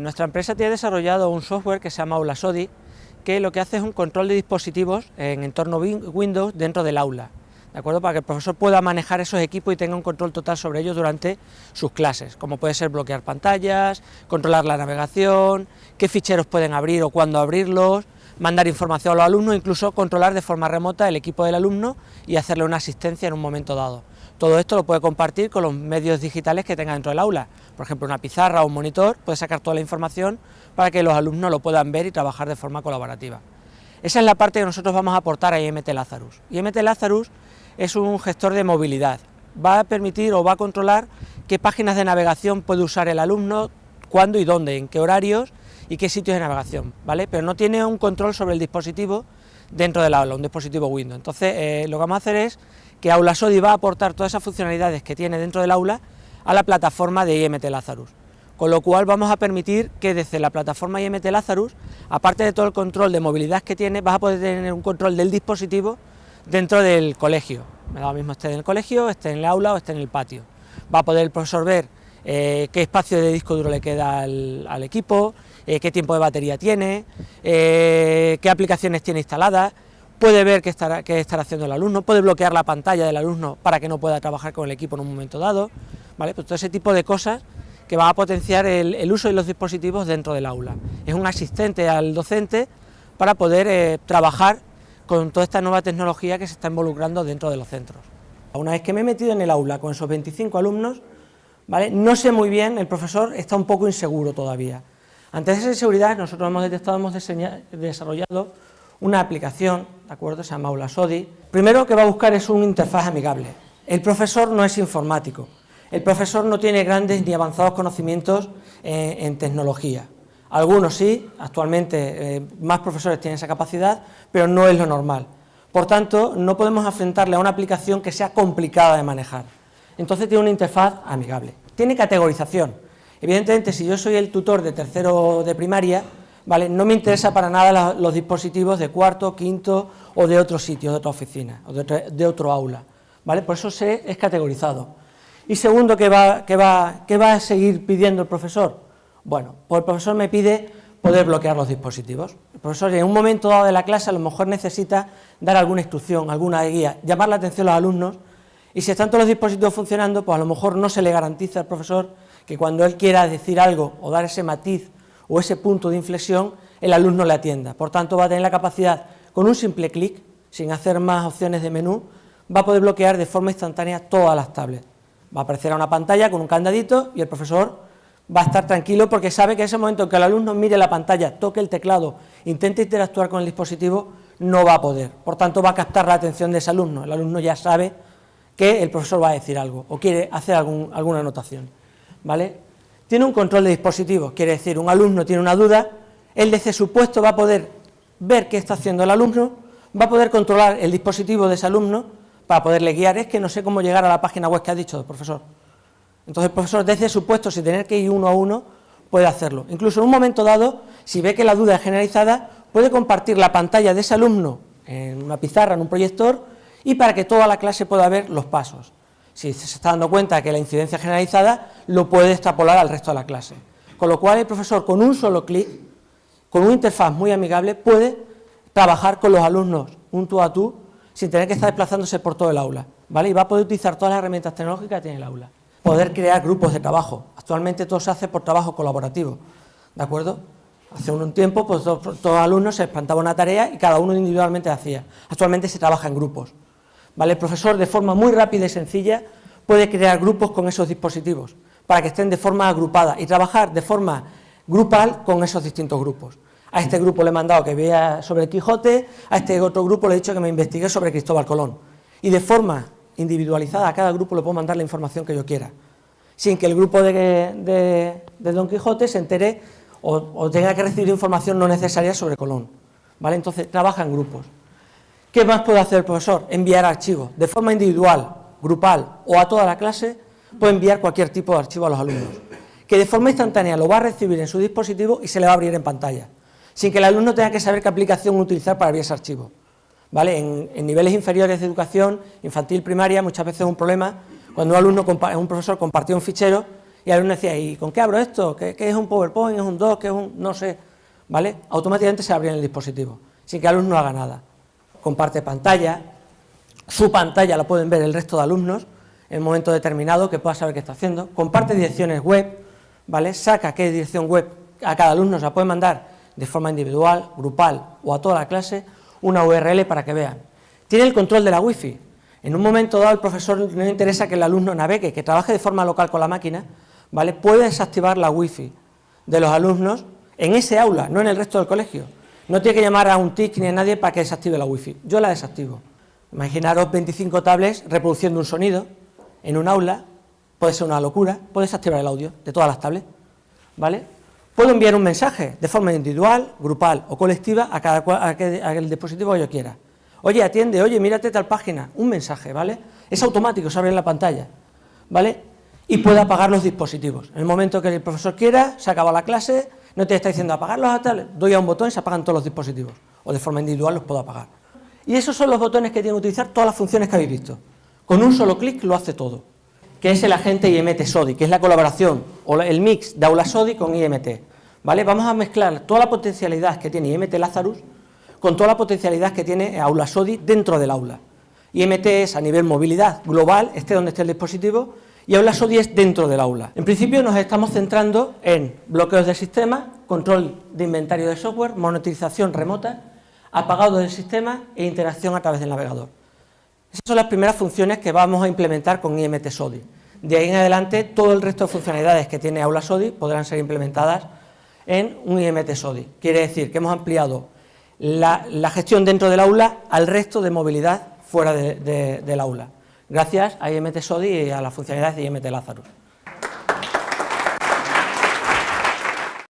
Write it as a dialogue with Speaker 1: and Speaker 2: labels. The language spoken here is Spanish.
Speaker 1: Nuestra empresa tiene desarrollado un software que se llama Aulasodi, que lo que hace es un control de dispositivos en entorno Windows dentro del aula, ¿de acuerdo? Para que el profesor pueda manejar esos equipos y tenga un control total sobre ellos durante sus clases, como puede ser bloquear pantallas, controlar la navegación, qué ficheros pueden abrir o cuándo abrirlos, mandar información a los alumnos, incluso controlar de forma remota el equipo del alumno y hacerle una asistencia en un momento dado. Todo esto lo puede compartir con los medios digitales que tenga dentro del aula, por ejemplo una pizarra o un monitor, puede sacar toda la información para que los alumnos lo puedan ver y trabajar de forma colaborativa. Esa es la parte que nosotros vamos a aportar a IMT Lazarus. IMT Lazarus es un gestor de movilidad, va a permitir o va a controlar qué páginas de navegación puede usar el alumno, cuándo y dónde, en qué horarios y qué sitios de navegación, ¿vale? Pero no tiene un control sobre el dispositivo dentro del aula, un dispositivo Windows. Entonces, eh, lo que vamos a hacer es que Aula Sodi va a aportar todas esas funcionalidades que tiene dentro del aula a la plataforma de IMT Lazarus, con lo cual vamos a permitir que desde la plataforma IMT Lazarus, aparte de todo el control de movilidad que tiene, vas a poder tener un control del dispositivo dentro del colegio, me da lo mismo esté en el colegio, esté en el aula o esté en el patio, va a poder el profesor ver eh, qué espacio de disco duro le queda al, equipo, eh, qué tiempo de batería tiene, eh, qué aplicaciones tiene instaladas, puede ver qué estará, estará haciendo el alumno, puede bloquear la pantalla del alumno para que no pueda trabajar con el equipo en un momento dado, ¿vale? Pues todo ese tipo de cosas que va a potenciar el, uso de los dispositivos dentro del aula. Es un asistente al docente para poder eh, trabajar con toda esta nueva tecnología que se está involucrando dentro de los centros. Una vez que me he metido en el aula con esos 25 alumnos, ¿vale? no sé muy bien, el profesor está un poco inseguro todavía. Ante esa inseguridad nosotros hemos detectado, hemos desarrollado una aplicación, ¿de acuerdo? Se llama Aula Sodi. Primero que va a buscar es un interfaz amigable. El profesor no es informático, el profesor no tiene grandes ni avanzados conocimientos en tecnología. Algunos sí, actualmente eh, más profesores tienen esa capacidad, pero no es lo normal. Por tanto, no podemos enfrentarle a una aplicación que sea complicada de manejar. Entonces tiene una interfaz amigable. Tiene categorización. Evidentemente, si yo soy el tutor de tercero de primaria, ¿vale? No me interesa para nada los dispositivos de cuarto, quinto o de otro sitio, de otra oficina o de, otro aula, ¿vale? Por eso se es categorizado. Y segundo, ¿qué va, va, ¿qué va a seguir pidiendo el profesor? Bueno, pues el profesor me pide poder bloquear los dispositivos. El profesor en un momento dado de la clase a lo mejor necesita dar alguna instrucción, alguna guía, llamar la atención a los alumnos y si están todos los dispositivos funcionando, pues a lo mejor no se le garantiza al profesor que cuando él quiera decir algo o dar ese matiz o ese punto de inflexión, el alumno le atienda. Por tanto, va a tener la capacidad, con un simple clic, sin hacer más opciones de menú, va a poder bloquear de forma instantánea todas las tablets. Va a aparecer a una pantalla con un candadito y el profesor va a estar tranquilo porque sabe que en ese momento en que el alumno mire la pantalla, toque el teclado, intente interactuar con el dispositivo, no va a poder. Por tanto, va a captar la atención de ese alumno. El alumno ya sabe que el profesor va a decir algo o quiere hacer alguna anotación. ¿Vale? Tiene un control de dispositivos, quiere decir, un alumno tiene una duda, él desde su puesto va a poder ver qué está haciendo el alumno, va a poder controlar el dispositivo de ese alumno para poderle guiar, es que no sé cómo llegar a la página web que ha dicho el profesor. Entonces el profesor desde su puesto, sin tener que ir uno a uno, puede hacerlo. Incluso en un momento dado, si ve que la duda es generalizada, puede compartir la pantalla de ese alumno en una pizarra, en un proyector, y para que toda la clase pueda ver los pasos si se está dando cuenta que la incidencia generalizada, lo puede extrapolar al resto de la clase. Con lo cual el profesor con un solo clic, con una interfaz muy amigable, puede trabajar con los alumnos un tú a tú, sin tener que estar desplazándose por todo el aula, ¿vale? Y va a poder utilizar todas las herramientas tecnológicas que tiene el aula. Poder crear grupos de trabajo. Actualmente todo se hace por trabajo colaborativo, ¿de acuerdo? Hace un tiempo, pues todos, los alumnos se plantaba una tarea y cada uno individualmente hacía. Actualmente se trabaja en grupos. ¿Vale? El profesor de forma muy rápida y sencilla puede crear grupos con esos dispositivos para que estén de forma agrupada y trabajar de forma grupal con esos distintos grupos. A este grupo le he mandado que vea sobre Quijote, a este otro grupo le he dicho que me investigue sobre Cristóbal Colón. Y de forma individualizada a cada grupo le puedo mandar la información que yo quiera, sin que el grupo de, Don Quijote se entere o, o, tenga que recibir información no necesaria sobre Colón. ¿vale? Entonces trabaja en grupos. ¿Qué más puede hacer el profesor? Enviar archivos, de forma individual, grupal o a toda la clase, puede enviar cualquier tipo de archivo a los alumnos, que de forma instantánea lo va a recibir en su dispositivo y se le va a abrir en pantalla, sin que el alumno tenga que saber qué aplicación utilizar para abrir ese archivo. ¿Vale? En, niveles inferiores de educación, infantil, primaria, muchas veces es un problema cuando un alumno, un profesor compartió un fichero y el alumno decía, ¿y con qué abro esto? ¿Qué, es un PowerPoint? ¿Es un Doc? ¿Qué es un...? no sé, ¿vale? Automáticamente se abría en el dispositivo, sin que el alumno haga nada. Comparte pantalla, su pantalla la pueden ver el resto de alumnos en un momento determinado que pueda saber qué está haciendo, comparte direcciones web, ¿vale? Saca qué dirección web a cada alumno, se la puede mandar de forma individual, grupal o a toda la clase, una URL para que vean. Tiene el control de la wifi. En un momento dado el profesor no le interesa que el alumno navegue, que trabaje de forma local con la máquina, ¿vale? Puede desactivar la wifi de los alumnos en ese aula, no en el resto del colegio. No tiene que llamar a un TIC ni a nadie para que desactive la wifi. Yo la desactivo. Imaginaros 25 tablets reproduciendo un sonido en un aula, puede ser una locura, puede desactivar el audio de todas las tablets, ¿vale? Puedo enviar un mensaje de forma individual, grupal o colectiva a cada a el dispositivo que yo quiera. Oye, atiende, oye, mírate tal página, un mensaje, ¿vale? Es automático, se abre en la pantalla, ¿vale? Y puede apagar los dispositivos. En el momento que el profesor quiera, se acaba la clase, no te está diciendo apagarlos a tal, doy a un botón y se apagan todos los dispositivos. O de forma individual los puedo apagar. Y esos son los botones que tienen que utilizar todas las funciones que habéis visto. Con un solo clic lo hace todo, que es el agente IMT SODI, que es la colaboración o el mix de Aula SODI con IMT. ¿vale? Vamos a mezclar toda la potencialidad que tiene IMT Lazarus con toda la potencialidad que tiene Aula SODI dentro del aula. IMT es a nivel movilidad global, esté donde esté el dispositivo, y Aula SODI es dentro del aula. En principio nos estamos centrando en bloqueos de sistema, control de inventario de software, monetización remota, apagado del sistema e interacción a través del navegador. Esas son las primeras funciones que vamos a implementar con IMT SODI. De ahí en adelante, todo el resto de funcionalidades que tiene Aula SODI podrán ser implementadas en un IMT SODI. Quiere decir que hemos ampliado la, gestión dentro del aula al resto de movilidad fuera del aula, gracias a IMT SODI y a las funcionalidades de IMT Lazarus.